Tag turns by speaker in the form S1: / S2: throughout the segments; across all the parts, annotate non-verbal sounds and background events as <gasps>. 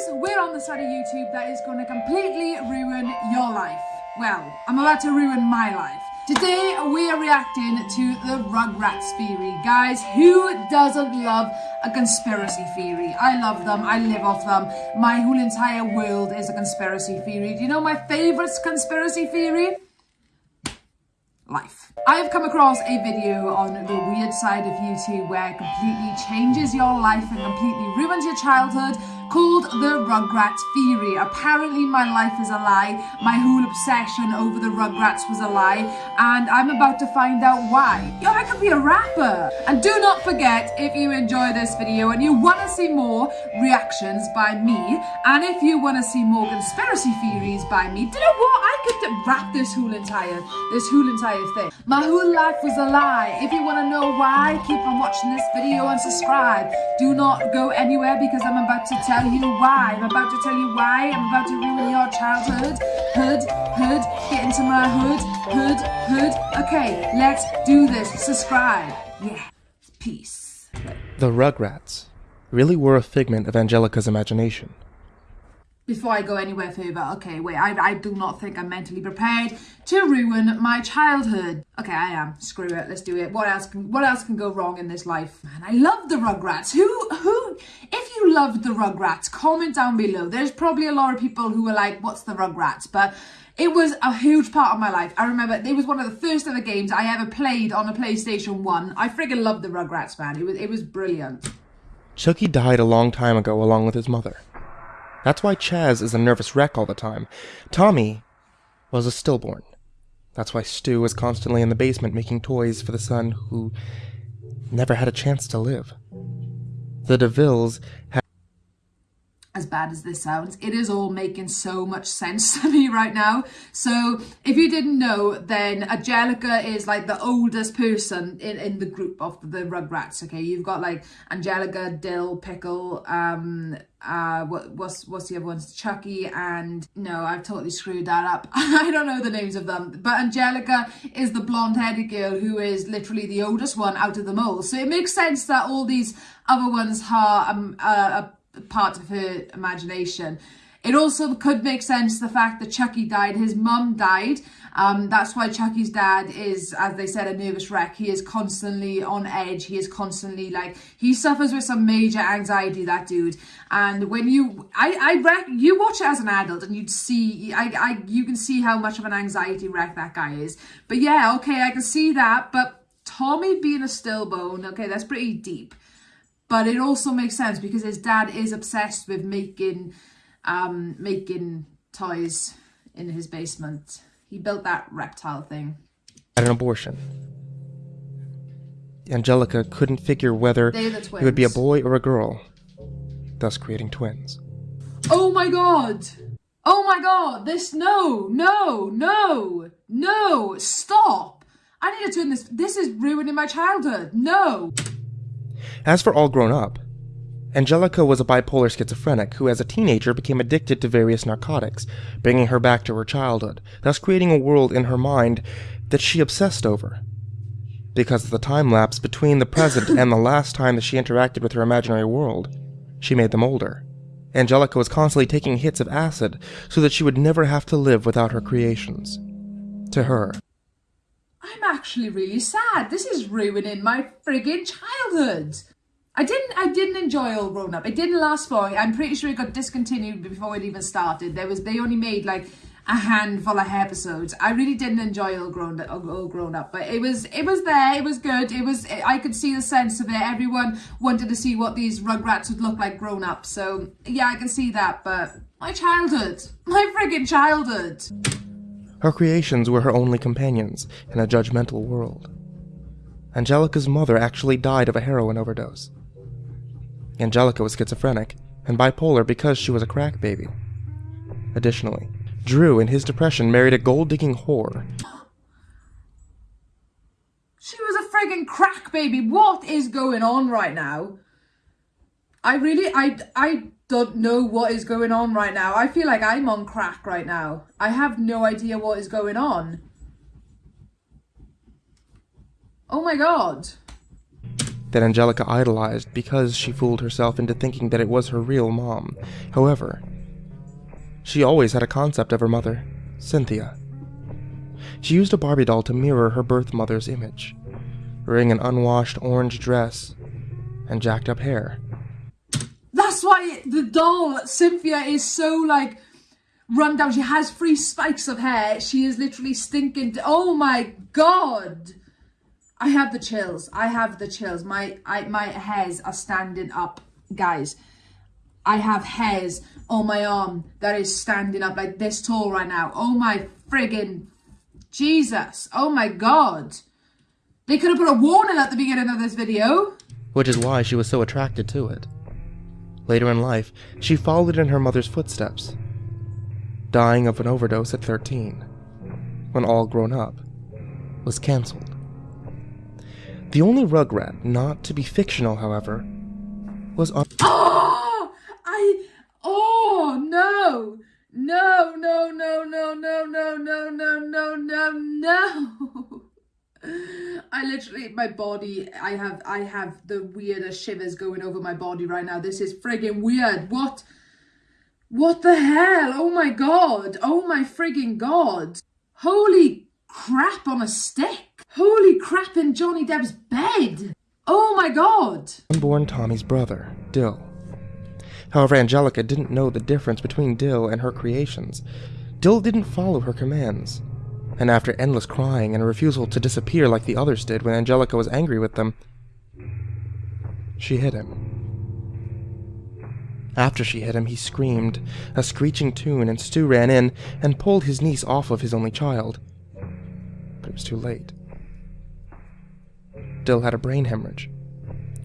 S1: guys, we're on the side of YouTube that is going to completely ruin your life. Well, I'm about to ruin my life. Today we are reacting to the Rugrats theory. Guys, who doesn't love a conspiracy theory? I love them, I live off them. My whole entire world is a conspiracy theory. Do you know my favourite conspiracy theory? life. I have come across a video on the weird side of YouTube where it completely changes your life and completely ruins your childhood called the Rugrats Theory. Apparently my life is a lie, my whole obsession over the Rugrats was a lie, and I'm about to find out why. Yo, I could be a rapper! And do not forget, if you enjoy this video and you want to see more reactions by me, and if you want to see more conspiracy theories by me, do you know what? I could rap this whole entire, this whole entire thing. My whole life was a lie. If you want to know why, keep on watching this video and subscribe. Do not go anywhere because I'm about to tell tell you why. I'm about to tell you why. I'm about to ruin your childhood. Hood, hood, get into my hood, hood, hood. Okay, let's do this. Subscribe. Yeah, peace.
S2: The Rugrats really were a figment of Angelica's imagination
S1: before I go anywhere further, okay, wait, I, I do not think I'm mentally prepared to ruin my childhood. Okay, I am. Screw it, let's do it. What else can, what else can go wrong in this life? Man, I love the Rugrats. Who, who, if you loved the Rugrats, comment down below. There's probably a lot of people who were like, what's the Rugrats? But it was a huge part of my life. I remember it was one of the first ever games I ever played on a PlayStation 1. I friggin' loved the Rugrats, man. It was, it was brilliant.
S2: Chucky died a long time ago along with his mother. That's why Chas is a nervous wreck all the time. Tommy was a stillborn. That's why Stu is constantly in the basement making toys for the son who never had a chance to live. The DeVilles
S1: as bad as this sounds, it is all making so much sense <laughs> to me right now. So if you didn't know, then Angelica is like the oldest person in, in the group of the Rugrats, okay? You've got like Angelica, Dil, Pickle, um, uh, what, what's, what's the other ones? Chucky and, no, I've totally screwed that up. <laughs> I don't know the names of them. But Angelica is the blonde-headed girl who is literally the oldest one out of them all. So it makes sense that all these other ones are um, uh, part of her imagination. It also could make sense the fact that Chucky died. His mum died. Um, that's why Chucky's dad is, as they said, a nervous wreck. He is constantly on edge. He is constantly like, he suffers with some major anxiety, that dude. And when you, I, I you watch it as an adult and you'd see, I, I, you can see how much of an anxiety wreck that guy is. But yeah, okay, I can see that. But Tommy being a stillbone, okay, that's pretty deep. But it also makes sense because his dad is obsessed with making um, making toys in his basement. He built that reptile thing.
S2: Had an abortion. Angelica couldn't figure whether it would be a boy or a girl, thus creating twins.
S1: Oh my god! Oh my god! This, no, no, no, no, stop! I need to turn this, this is ruining my childhood, no!
S2: As for All Grown Up, Angelica was a bipolar schizophrenic who as a teenager became addicted to various narcotics, bringing her back to her childhood, thus creating a world in her mind that she obsessed over. Because of the time lapse between the present <coughs> and the last time that she interacted with her imaginary world, she made them older. Angelica was constantly taking hits of acid so that she would never have to live without her creations. To her,
S1: I'm actually really sad. This is ruining my friggin' childhood. I didn't I didn't enjoy All Grown Up. It didn't last long. I'm pretty sure it got discontinued before it even started. There was they only made like a handful of episodes. I really didn't enjoy All Grown Up, All Grown Up, but it was it was there. It was good. It was I could see the sense of it. Everyone wanted to see what these Rugrats would look like grown up. So yeah, I can see that. But my childhood, my friggin' childhood.
S2: Her creations were her only companions in a judgmental world. Angelica's mother actually died of a heroin overdose. Angelica was schizophrenic and bipolar because she was a crack baby. Additionally, Drew, in his depression, married a gold-digging whore.
S1: She was a friggin' crack baby. What is going on right now? I really, I, I don't know what is going on right now. I feel like I'm on crack right now. I have no idea what is going on. Oh my god.
S2: that Angelica idolized because she fooled herself into thinking that it was her real mom. However, she always had a concept of her mother, Cynthia. She used a Barbie doll to mirror her birth mother's image, wearing an unwashed orange dress and jacked up hair.
S1: Why the doll, Cynthia, is so like run down. She has three spikes of hair. She is literally stinking. Oh my god. I have the chills. I have the chills. My I, my hairs are standing up, guys. I have hairs on my arm that is standing up like this tall right now. Oh my friggin' Jesus. Oh my god. They could have put a warning at the beginning of this video.
S2: Which is why she was so attracted to it. Later in life, she followed in her mother's footsteps, dying of an overdose at 13, when All Grown Up was cancelled. The only Rugrat not to be fictional, however, was on.
S1: Oh! <gasps> I. Oh, no! No, no, no, no, no, no, no, no, no, no, no. <gasps> I literally, my body, I have, I have the weirdest shivers going over my body right now. This is friggin' weird. What? What the hell? Oh my god. Oh my friggin' god. Holy crap on a stick. Holy crap in Johnny Depp's bed. Oh my god.
S2: Unborn Tommy's brother, Dil. However, Angelica didn't know the difference between Dil and her creations. Dil didn't follow her commands. And after endless crying and a refusal to disappear like the others did when Angelica was angry with them, she hit him. After she hit him, he screamed, a screeching tune, and Stu ran in and pulled his niece off of his only child. But it was too late. Dil had a brain hemorrhage,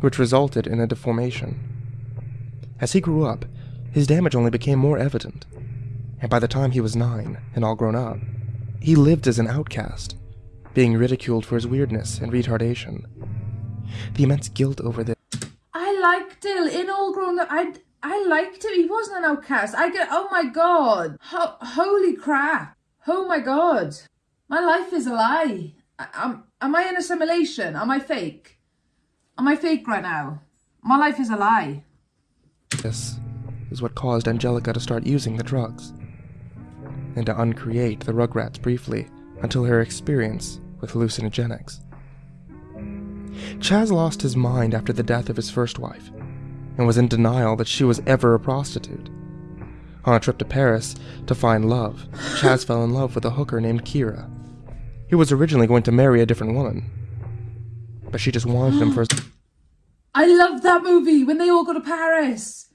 S2: which resulted in a deformation. As he grew up, his damage only became more evident, and by the time he was nine and all grown up, he lived as an outcast, being ridiculed for his weirdness and retardation. The immense guilt over this.
S1: I liked Dil in All Grown Up. I, I liked him. He wasn't an outcast. I get, oh my god. Ho- holy crap. Oh my god. My life is a lie. I, am, am I in assimilation? Am I fake? Am I fake right now? My life is a lie.
S2: This is what caused Angelica to start using the drugs, and to uncreate the Rugrats briefly until her experience with hallucinogenics. Chas lost his mind after the death of his first wife, and was in denial that she was ever a prostitute. On a trip to Paris to find love, Chas fell in love with a hooker named Kira. He was originally going to marry a different woman, but she just wanted him for. <gasps>
S1: I love that movie when they all go to Paris.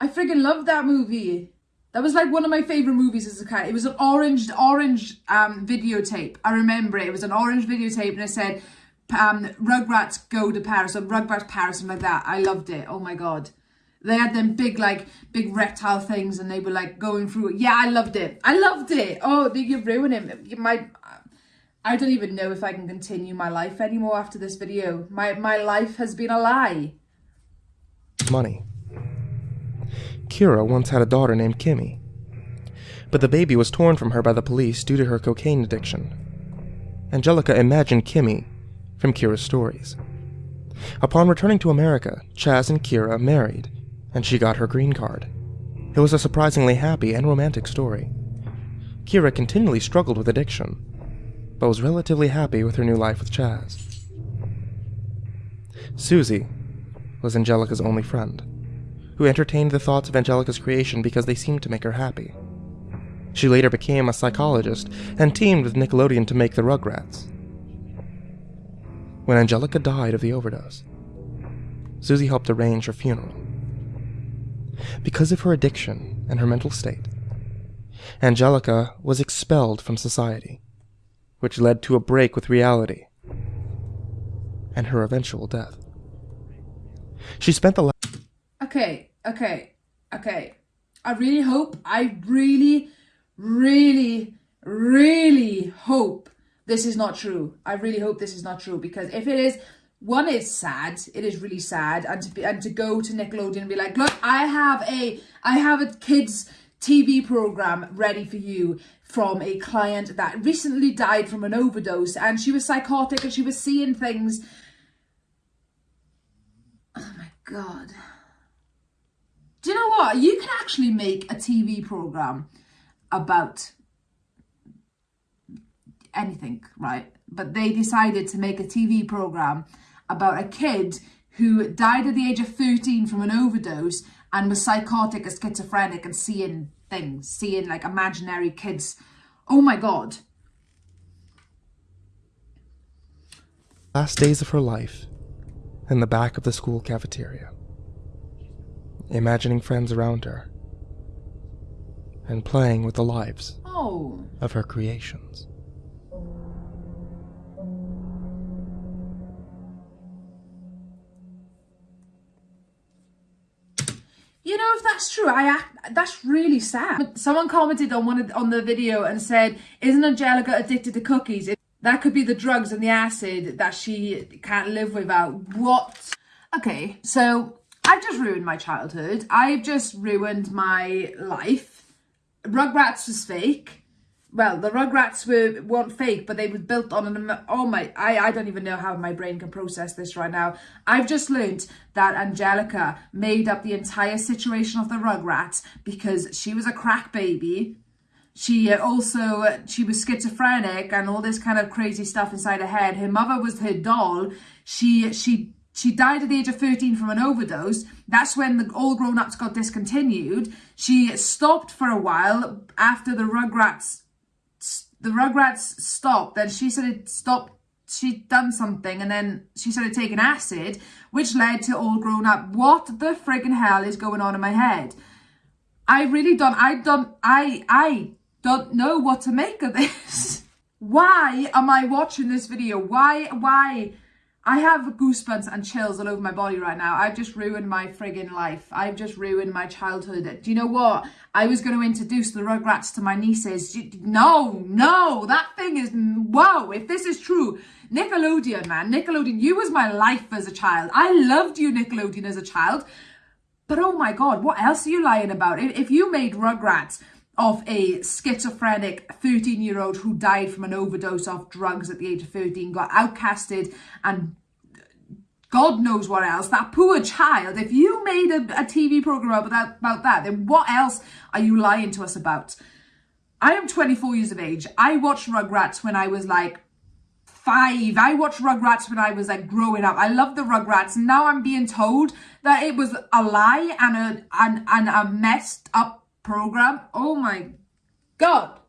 S1: I friggin' love that movie. That was like one of my favorite movies as a kid. It was an orange, orange um, videotape. I remember it. It was an orange videotape, and it said um, Rugrats go to Paris or Rugrats Paris and like that. I loved it. Oh my god. They had them big like big reptile things and they were like going through it. Yeah, I loved it. I loved it. Oh, you're ruining it. My I don't even know if I can continue my life anymore after this video. My my life has been a lie.
S2: Money. Kira once had a daughter named Kimi, but the baby was torn from her by the police due to her cocaine addiction. Angelica imagined Kimi from Kira's stories. Upon returning to America, Chas and Kira married, and she got her green card. It was a surprisingly happy and romantic story. Kira continually struggled with addiction, but was relatively happy with her new life with Chas. Susie was Angelica's only friend, who entertained the thoughts of Angelica's creation because they seemed to make her happy. She later became a psychologist and teamed with Nickelodeon to make the Rugrats, when Angelica died of the overdose. Susie helped arrange her funeral. Because of her addiction and her mental state, Angelica was expelled from society, which led to a break with reality and her eventual death. She spent the last.
S1: Okay, okay, okay. I really hope, I really, really, really hope this is not true. I really hope this is not true because if it is, one is sad. It is really sad, and to be and to go to Nickelodeon and be like, look, I have a I have a kids TV program ready for you from a client that recently died from an overdose, and she was psychotic and she was seeing things. Oh my god. Do you know what? You can actually make a TV program about anything, right? But they decided to make a TV program about a kid who died at the age of 13 from an overdose and was psychotic or schizophrenic and seeing things, seeing like imaginary kids. Oh my god.
S2: Last days of her life in the back of the school cafeteria, imagining friends around her and playing with the lives
S1: Oh.
S2: of her creations.
S1: You know, if that's true, I that's really sad. Someone commented on one of, on the video and said, "Isn't Angelica addicted to cookies? That could be the drugs and the acid that she can't live without." What? Okay, so I've just ruined my childhood. I've just ruined my life. Rugrats was fake. Well, the Rugrats were weren't fake, but they were built on an. Oh my! I I don't even know how my brain can process this right now. I've just learnt that Angelica made up the entire situation of the Rugrats because she was a crack baby. She uh, also she was schizophrenic and all this kind of crazy stuff inside her head. Her mother was her doll. She she she died at the age of 13 from an overdose. That's when the All Grown Ups got discontinued. She stopped for a while after the Rugrats the Rugrats stopped, then she started stopped. She'd done something, and then she started taking acid, which led to all grown up. What the friggin' hell is going on in my head? I really don't. I don't. I I don't know what to make of this. <laughs> Why am I watching this video? Why why? I have goosebumps and chills all over my body right now. I've just ruined my friggin' life. I've just ruined my childhood. Do you know what? I was going to introduce the Rugrats to my nieces. No, no, that thing is, whoa, if this is true. Nickelodeon, man, Nickelodeon, you was my life as a child. I loved you, Nickelodeon, as a child. But oh my God, what else are you lying about? If you made Rugrats of a schizophrenic 13 year old who died from an overdose of drugs at the age of 13, got outcasted and God knows what else. That poor child, if you made a, a TV program about that, about that, then what else are you lying to us about? I am 24 years of age. I watched Rugrats when I was like five. I watched Rugrats when I was like growing up. I love the Rugrats. Now I'm being told that it was a lie and a, and, and a messed up program. Oh my God.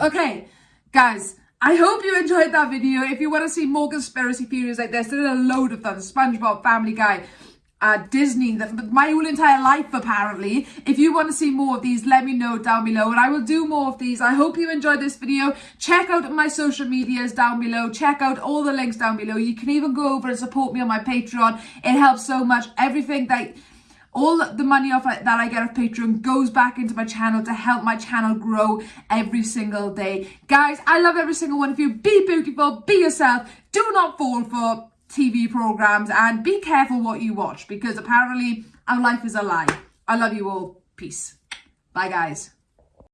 S1: Okay, guys. I hope you enjoyed that video. If you want to see more conspiracy theories like this, there's a load of them. SpongeBob, Family Guy, uh, Disney, the, my whole entire life apparently. If you want to see more of these, let me know down below and I will do more of these. I hope you enjoyed this video. Check out my social medias down below. Check out all the links down below. You can even go over and support me on my Patreon. It helps so much. Everything that all the money off uh, that I get off Patreon goes back into my channel to help my channel grow every single day. Guys, I love every single one of you. Be beautiful, be yourself. Do not fall for TV programs and be careful what you watch because apparently our life is a lie. I love you all. Peace. Bye, guys.